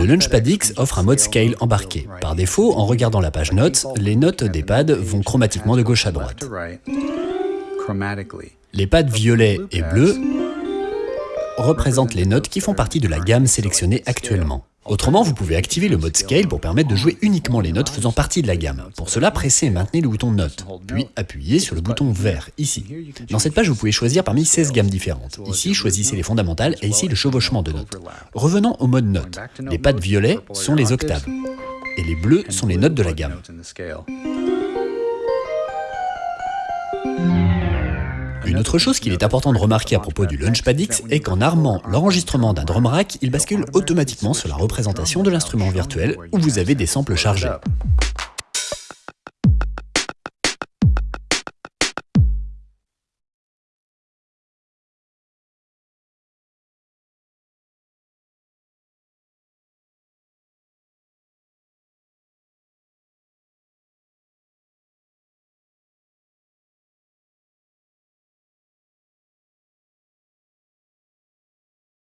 Le Launchpad X offre un mode scale embarqué. Par défaut, en regardant la page notes, les notes des pads vont chromatiquement de gauche à droite. Les pads violets et bleus représentent les notes qui font partie de la gamme sélectionnée actuellement. Autrement, vous pouvez activer le mode Scale pour permettre de jouer uniquement les notes faisant partie de la gamme. Pour cela, pressez et maintenez le bouton Note, puis appuyez sur le bouton vert, ici. Dans cette page, vous pouvez choisir parmi 16 gammes différentes. Ici, choisissez les fondamentales et ici le chevauchement de notes. Revenons au mode Note. Les pads violets sont les octaves, et les bleus sont les notes de la gamme. Une autre chose qu'il est important de remarquer à propos du Launchpad X est qu'en armant l'enregistrement d'un drum rack, il bascule automatiquement sur la représentation de l'instrument virtuel où vous avez des samples chargés.